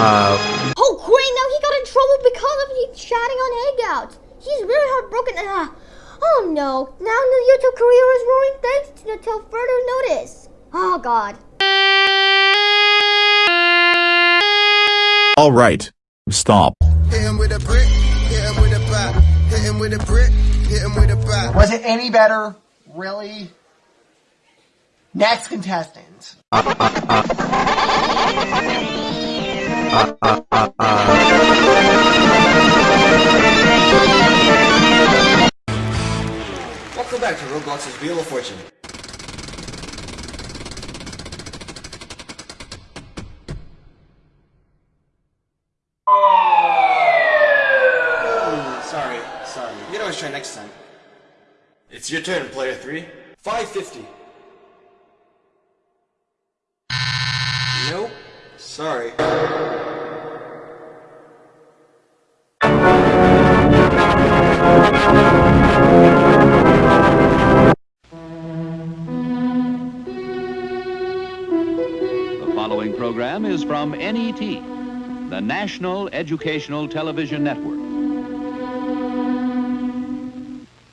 Uh, Oh, great! Now he got in trouble because of he chatting on Hangouts. He's really heartbroken. Ah, oh no! Now the YouTube career is ruined thanks to until further notice. Oh God. All right. Stop. Hit him with a brick, hit him with a bat, hit him with a brick, hit him with a bat. Was it any better? Really? Next contestant. Welcome back to Roblox's Wheel of Fortune. Oh, sorry, sorry. You can always try next time. It's your turn, player three. 550. Sorry. The following program is from NET, the National Educational Television Network.